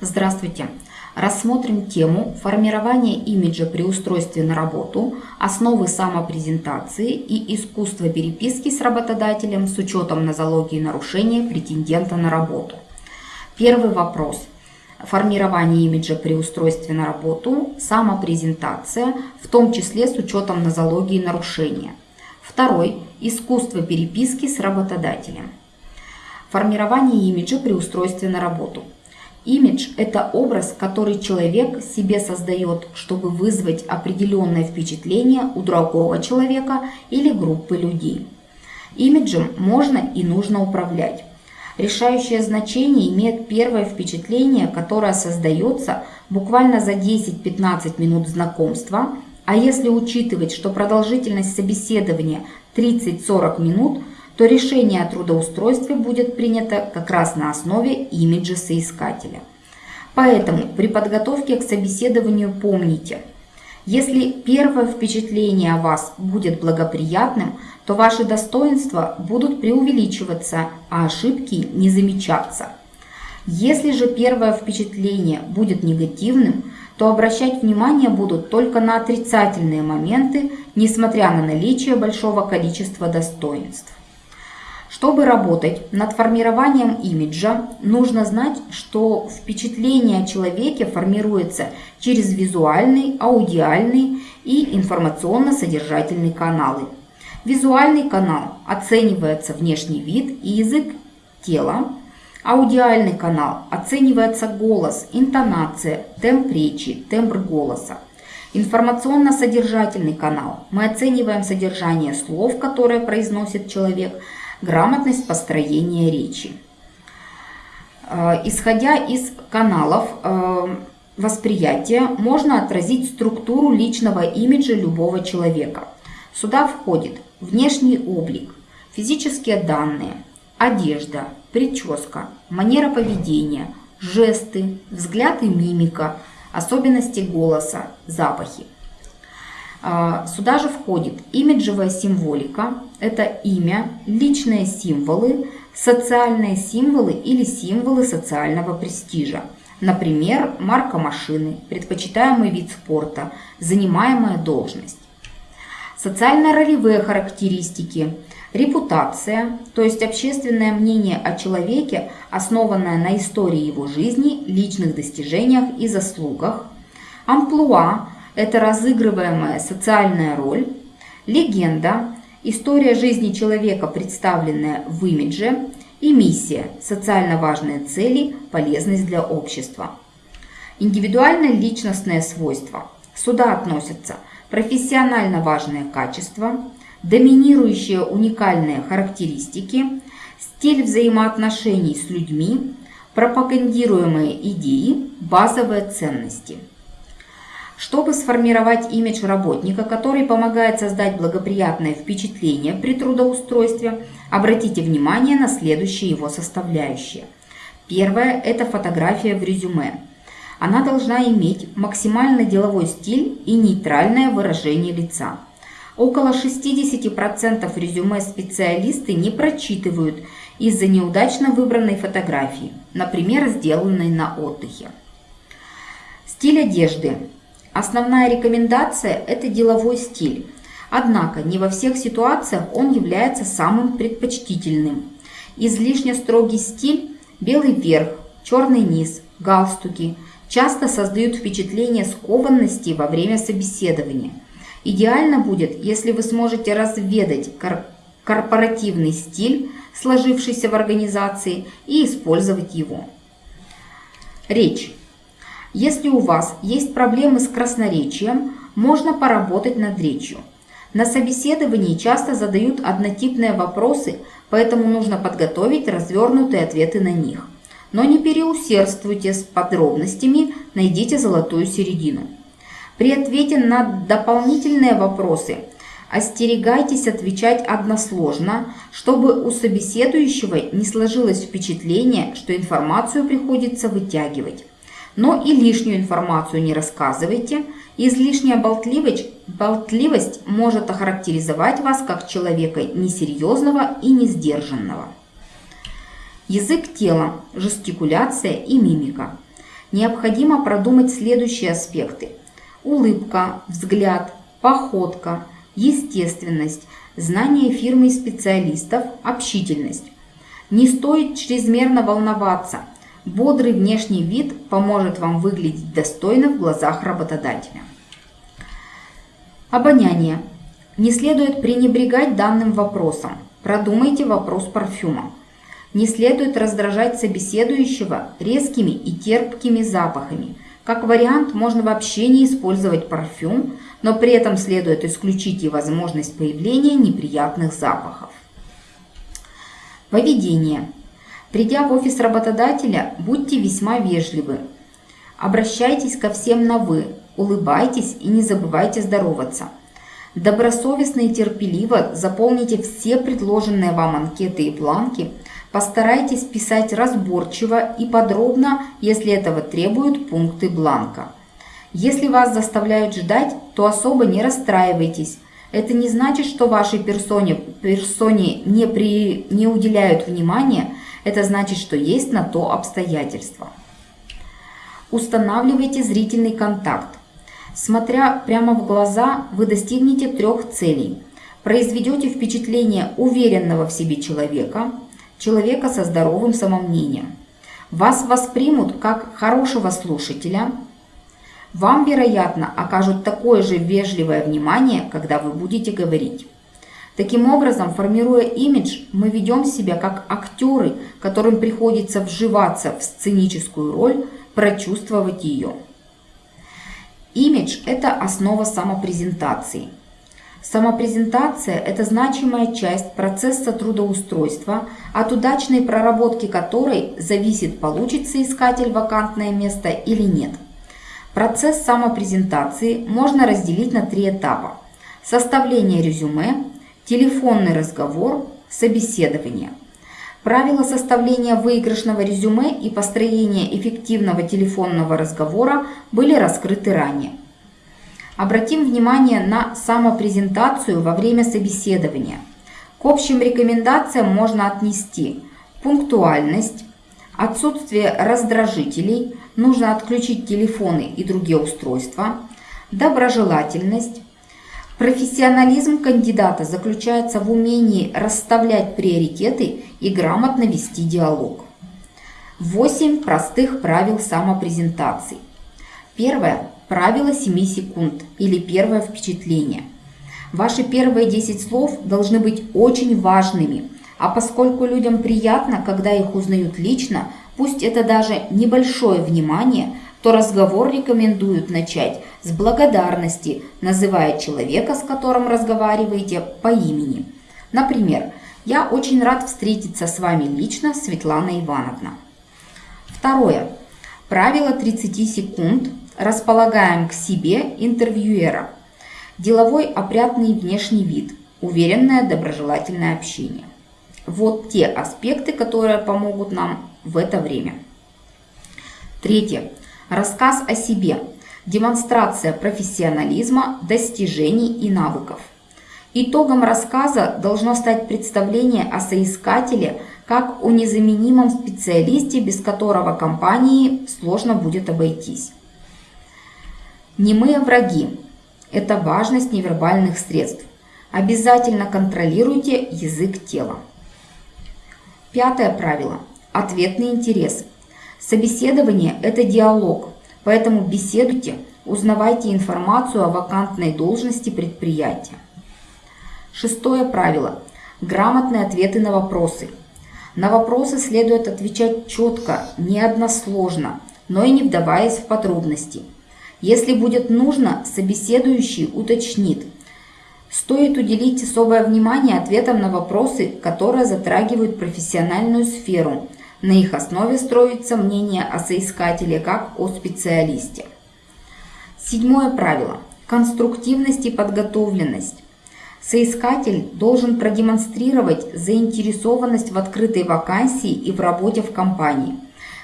Здравствуйте! Рассмотрим тему формирования имиджа при устройстве на работу, основы самопрезентации и искусство переписки с работодателем с учетом нозологии нарушения претендента на работу. Первый вопрос. Формирование имиджа при устройстве на работу, самопрезентация, в том числе с учетом нозологии нарушения. Второй. Искусство переписки с работодателем. Формирование имиджа при устройстве на работу – Имидж – это образ, который человек себе создает, чтобы вызвать определенное впечатление у другого человека или группы людей. Имиджем можно и нужно управлять. Решающее значение имеет первое впечатление, которое создается буквально за 10-15 минут знакомства, а если учитывать, что продолжительность собеседования 30-40 минут – то решение о трудоустройстве будет принято как раз на основе имиджа соискателя. Поэтому при подготовке к собеседованию помните, если первое впечатление о вас будет благоприятным, то ваши достоинства будут преувеличиваться, а ошибки не замечаться. Если же первое впечатление будет негативным, то обращать внимание будут только на отрицательные моменты, несмотря на наличие большого количества достоинств. Чтобы работать над формированием имиджа, нужно знать, что впечатление о человеке формируется через визуальный, аудиальный и информационно-содержательный каналы. Визуальный канал оценивается внешний вид и язык тела. Аудиальный канал оценивается голос, интонация, темп речи, тембр голоса. Информационно-содержательный канал. Мы оцениваем содержание слов, которые произносит человек – грамотность построения речи. Э, исходя из каналов э, восприятия, можно отразить структуру личного имиджа любого человека. Сюда входит внешний облик, физические данные, одежда, прическа, манера поведения, жесты, взгляд и мимика, особенности голоса, запахи. А, сюда же входит имиджевая символика, это имя, личные символы, социальные символы или символы социального престижа. Например, марка машины, предпочитаемый вид спорта, занимаемая должность. Социально-ролевые характеристики, репутация, то есть общественное мнение о человеке, основанное на истории его жизни, личных достижениях и заслугах, амплуа, это разыгрываемая социальная роль, легенда, история жизни человека, представленная в имидже, и миссия – социально важные цели, полезность для общества. Индивидуальное личностное свойство. Сюда относятся профессионально важные качества, доминирующие уникальные характеристики, стиль взаимоотношений с людьми, пропагандируемые идеи, базовые ценности – чтобы сформировать имидж работника, который помогает создать благоприятное впечатление при трудоустройстве, обратите внимание на следующие его составляющие. Первое – это фотография в резюме. Она должна иметь максимально деловой стиль и нейтральное выражение лица. Около 60% резюме специалисты не прочитывают из-за неудачно выбранной фотографии, например, сделанной на отдыхе. Стиль одежды. Основная рекомендация – это деловой стиль. Однако не во всех ситуациях он является самым предпочтительным. Излишне строгий стиль, белый верх, черный низ, галстуки часто создают впечатление скованности во время собеседования. Идеально будет, если вы сможете разведать кор корпоративный стиль, сложившийся в организации, и использовать его. Речь. Если у вас есть проблемы с красноречием, можно поработать над речью. На собеседовании часто задают однотипные вопросы, поэтому нужно подготовить развернутые ответы на них. Но не переусердствуйте с подробностями, найдите золотую середину. При ответе на дополнительные вопросы остерегайтесь отвечать односложно, чтобы у собеседующего не сложилось впечатление, что информацию приходится вытягивать. Но и лишнюю информацию не рассказывайте. Излишняя болтливость, болтливость может охарактеризовать вас как человека несерьезного и несдержанного. Язык тела, жестикуляция и мимика. необходимо продумать следующие аспекты. Улыбка, взгляд, походка, естественность, знание фирмы специалистов, общительность. Не стоит чрезмерно волноваться. Бодрый внешний вид поможет вам выглядеть достойно в глазах работодателя. Обоняние. Не следует пренебрегать данным вопросом. Продумайте вопрос парфюма. Не следует раздражать собеседующего резкими и терпкими запахами. Как вариант, можно вообще не использовать парфюм, но при этом следует исключить и возможность появления неприятных запахов. Поведение. Придя в офис работодателя, будьте весьма вежливы. Обращайтесь ко всем на «вы», улыбайтесь и не забывайте здороваться. Добросовестно и терпеливо заполните все предложенные вам анкеты и бланки – Постарайтесь писать разборчиво и подробно, если этого требуют пункты бланка. Если вас заставляют ждать, то особо не расстраивайтесь. Это не значит, что вашей персоне, персоне не, при, не уделяют внимания, это значит, что есть на то обстоятельства. Устанавливайте зрительный контакт. Смотря прямо в глаза, вы достигнете трех целей. Произведете впечатление уверенного в себе человека – человека со здоровым самомнением. Вас воспримут как хорошего слушателя. Вам, вероятно, окажут такое же вежливое внимание, когда вы будете говорить. Таким образом, формируя имидж, мы ведем себя как актеры, которым приходится вживаться в сценическую роль, прочувствовать ее. Имидж – это основа самопрезентации – Самопрезентация – это значимая часть процесса трудоустройства, от удачной проработки которой зависит, получит соискатель вакантное место или нет. Процесс самопрезентации можно разделить на три этапа. Составление резюме, телефонный разговор, собеседование. Правила составления выигрышного резюме и построения эффективного телефонного разговора были раскрыты ранее. Обратим внимание на самопрезентацию во время собеседования. К общим рекомендациям можно отнести пунктуальность, отсутствие раздражителей, нужно отключить телефоны и другие устройства, доброжелательность. Профессионализм кандидата заключается в умении расставлять приоритеты и грамотно вести диалог. 8 простых правил самопрезентации. Первое. Правило 7 секунд или первое впечатление. Ваши первые 10 слов должны быть очень важными, а поскольку людям приятно, когда их узнают лично, пусть это даже небольшое внимание, то разговор рекомендуют начать с благодарности, называя человека, с которым разговариваете, по имени. Например, «Я очень рад встретиться с вами лично, Светлана Ивановна». Второе. Правило 30 секунд Располагаем к себе интервьюера. Деловой опрятный внешний вид, уверенное доброжелательное общение. Вот те аспекты, которые помогут нам в это время. Третье. Рассказ о себе. Демонстрация профессионализма, достижений и навыков. Итогом рассказа должно стать представление о соискателе как о незаменимом специалисте, без которого компании сложно будет обойтись. Немые враги – это важность невербальных средств. Обязательно контролируйте язык тела. Пятое правило – ответный интерес. Собеседование – это диалог, поэтому беседуйте, узнавайте информацию о вакантной должности предприятия. Шестое правило – грамотные ответы на вопросы. На вопросы следует отвечать четко, не односложно, но и не вдаваясь в подробности – если будет нужно, собеседующий уточнит. Стоит уделить особое внимание ответам на вопросы, которые затрагивают профессиональную сферу. На их основе строится мнение о соискателе как о специалисте. Седьмое правило. Конструктивность и подготовленность. Соискатель должен продемонстрировать заинтересованность в открытой вакансии и в работе в компании.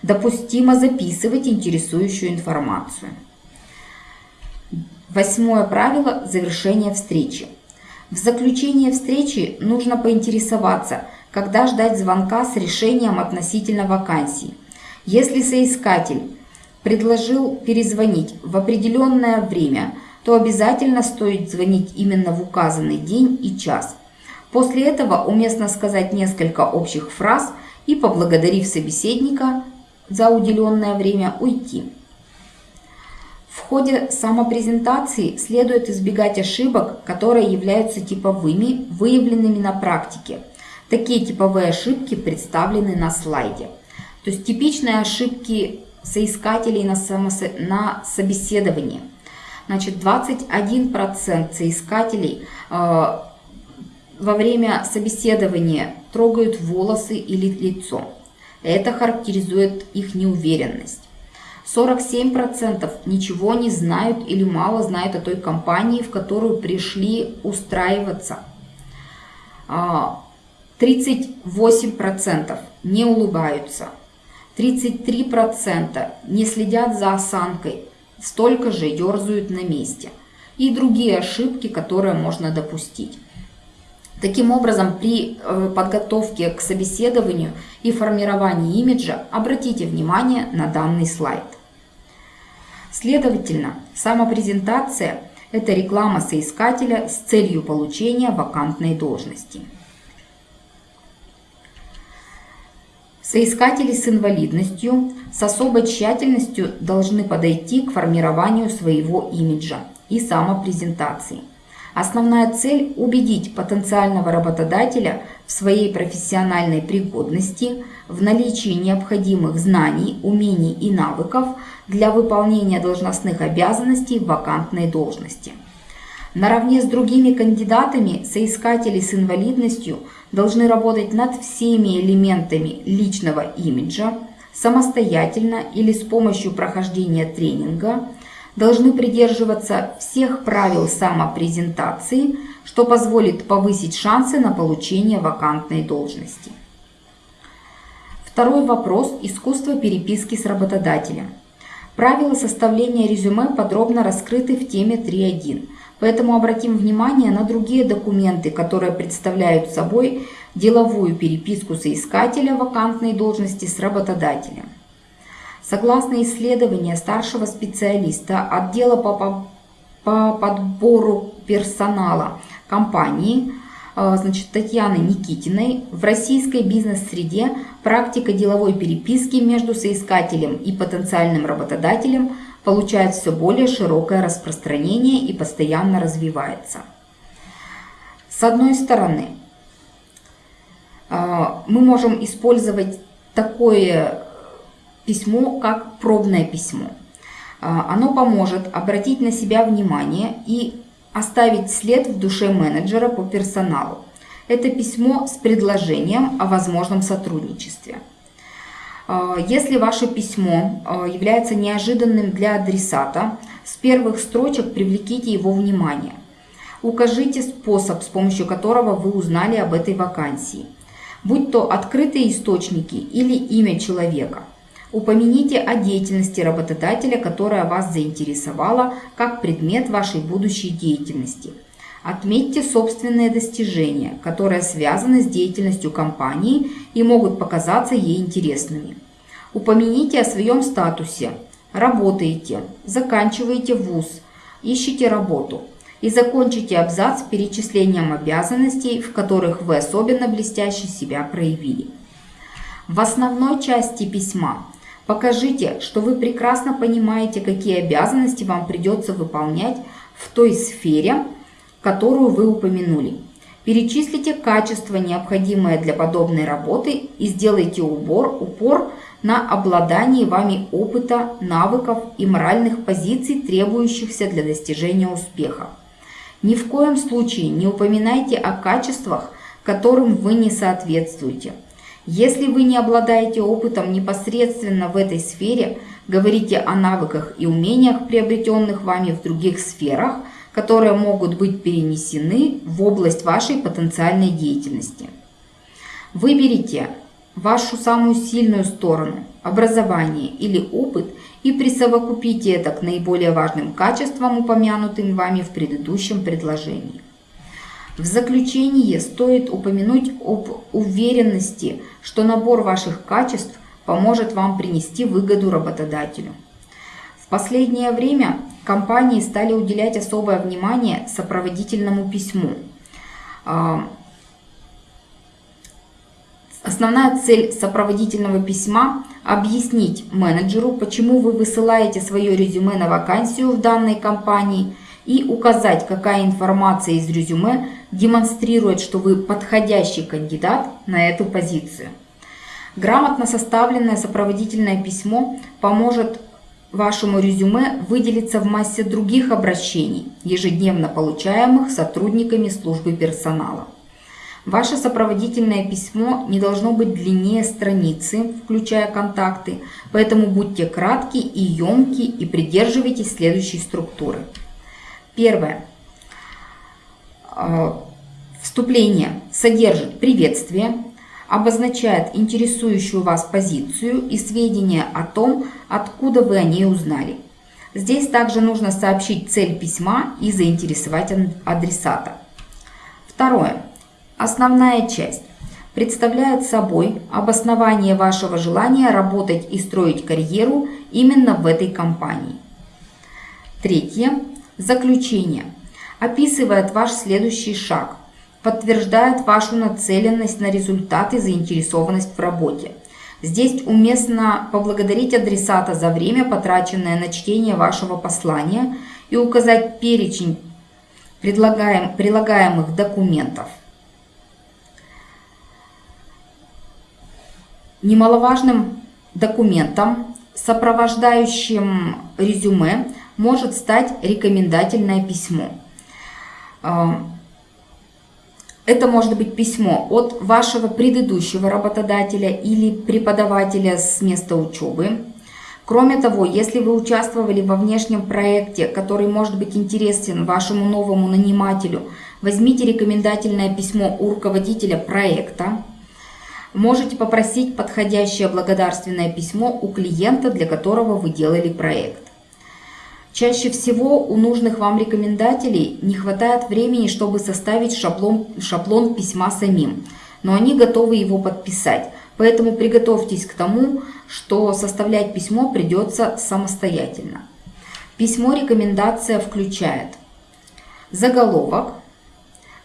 Допустимо записывать интересующую информацию. Восьмое правило – завершения встречи. В заключение встречи нужно поинтересоваться, когда ждать звонка с решением относительно вакансии. Если соискатель предложил перезвонить в определенное время, то обязательно стоит звонить именно в указанный день и час. После этого уместно сказать несколько общих фраз и, поблагодарив собеседника за уделенное время, уйти. В ходе самопрезентации следует избегать ошибок, которые являются типовыми, выявленными на практике. Такие типовые ошибки представлены на слайде. То есть типичные ошибки соискателей на, самосо... на собеседовании. Значит, 21% соискателей э, во время собеседования трогают волосы или лицо. Это характеризует их неуверенность. 47% ничего не знают или мало знают о той компании, в которую пришли устраиваться. 38% а, не улыбаются. 33% не следят за осанкой, столько же ерзают на месте. И другие ошибки, которые можно допустить. Таким образом, при э, подготовке к собеседованию и формировании имиджа обратите внимание на данный слайд. Следовательно, самопрезентация – это реклама соискателя с целью получения вакантной должности. Соискатели с инвалидностью с особой тщательностью должны подойти к формированию своего имиджа и самопрезентации. Основная цель – убедить потенциального работодателя в своей профессиональной пригодности, в наличии необходимых знаний, умений и навыков для выполнения должностных обязанностей в вакантной должности. Наравне с другими кандидатами соискатели с инвалидностью должны работать над всеми элементами личного имиджа, самостоятельно или с помощью прохождения тренинга, должны придерживаться всех правил самопрезентации, что позволит повысить шансы на получение вакантной должности. Второй вопрос – искусство переписки с работодателем. Правила составления резюме подробно раскрыты в теме 3.1, поэтому обратим внимание на другие документы, которые представляют собой деловую переписку соискателя вакантной должности с работодателем. Согласно исследованию старшего специалиста отдела по, по подбору персонала компании э, значит, Татьяны Никитиной, в российской бизнес-среде практика деловой переписки между соискателем и потенциальным работодателем получает все более широкое распространение и постоянно развивается. С одной стороны, э, мы можем использовать такое письмо как пробное письмо. А, оно поможет обратить на себя внимание и оставить след в душе менеджера по персоналу. Это письмо с предложением о возможном сотрудничестве. А, если ваше письмо а, является неожиданным для адресата, с первых строчек привлеките его внимание. Укажите способ, с помощью которого вы узнали об этой вакансии, будь то открытые источники или имя человека – Упомяните о деятельности работодателя, которая вас заинтересовала, как предмет вашей будущей деятельности. Отметьте собственные достижения, которые связаны с деятельностью компании и могут показаться ей интересными. Упомяните о своем статусе. Работаете, заканчиваете вуз, ищете работу и закончите абзац перечислением обязанностей, в которых вы особенно блестяще себя проявили. В основной части письма Покажите, что вы прекрасно понимаете, какие обязанности вам придется выполнять в той сфере, которую вы упомянули. Перечислите качества, необходимые для подобной работы и сделайте убор, упор на обладании вами опыта, навыков и моральных позиций, требующихся для достижения успеха. Ни в коем случае не упоминайте о качествах, которым вы не соответствуете – если вы не обладаете опытом непосредственно в этой сфере, говорите о навыках и умениях, приобретенных вами в других сферах, которые могут быть перенесены в область вашей потенциальной деятельности. Выберите вашу самую сильную сторону, образование или опыт и присовокупите это к наиболее важным качествам, упомянутым вами в предыдущем предложении. В заключение стоит упомянуть об уверенности, что набор ваших качеств поможет вам принести выгоду работодателю. Последнее время компании стали уделять особое внимание сопроводительному письму. А, основная цель сопроводительного письма – объяснить менеджеру, почему вы высылаете свое резюме на вакансию в данной компании и указать, какая информация из резюме демонстрирует, что вы подходящий кандидат на эту позицию. Грамотно составленное сопроводительное письмо поможет вашему резюме выделиться в массе других обращений, ежедневно получаемых сотрудниками службы персонала. Ваше сопроводительное письмо не должно быть длиннее страницы, включая контакты, поэтому будьте кратки и емки и придерживайтесь следующей структуры. Первое. А, вступление содержит приветствие, обозначает интересующую вас позицию и сведения о том, откуда вы о ней узнали. Здесь также нужно сообщить цель письма и заинтересовать адресата. Второе. Основная часть представляет собой обоснование вашего желания работать и строить карьеру именно в этой компании. Третье. Заключение. Описывает ваш следующий шаг – подтверждает вашу нацеленность на результат и заинтересованность в работе. Здесь уместно поблагодарить адресата за время, потраченное на чтение вашего послания и указать перечень предлагаем, прилагаемых документов. Немаловажным документом, сопровождающим резюме, может стать рекомендательное письмо. Это может быть письмо от вашего предыдущего работодателя или преподавателя с места учебы. Кроме того, если вы участвовали во внешнем проекте, который может быть интересен вашему новому нанимателю, возьмите рекомендательное письмо у руководителя проекта. Можете попросить подходящее благодарственное письмо у клиента, для которого вы делали проект. Чаще всего у нужных вам рекомендателей не хватает времени, чтобы составить шаблон, шаблон письма самим, но они готовы его подписать. Поэтому приготовьтесь к тому, что составлять письмо придется самостоятельно. Письмо-рекомендация включает заголовок,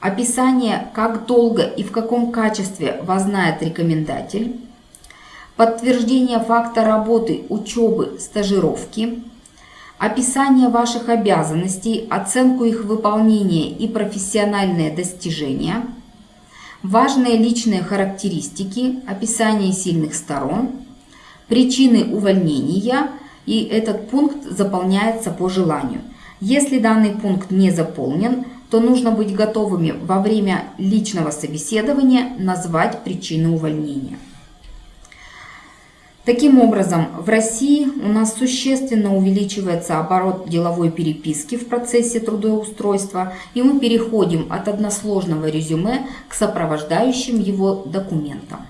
описание, как долго и в каком качестве вас знает рекомендатель, подтверждение факта работы, учебы, стажировки, описание ваших обязанностей, оценку их выполнения и профессиональные достижения, важные личные характеристики, описание сильных сторон, причины увольнения, и этот пункт заполняется по желанию. Если данный пункт не заполнен, то нужно быть готовыми во время личного собеседования назвать причины увольнения. Таким образом, в России у нас существенно увеличивается оборот деловой переписки в процессе трудоустройства, и мы переходим от односложного резюме к сопровождающим его документам.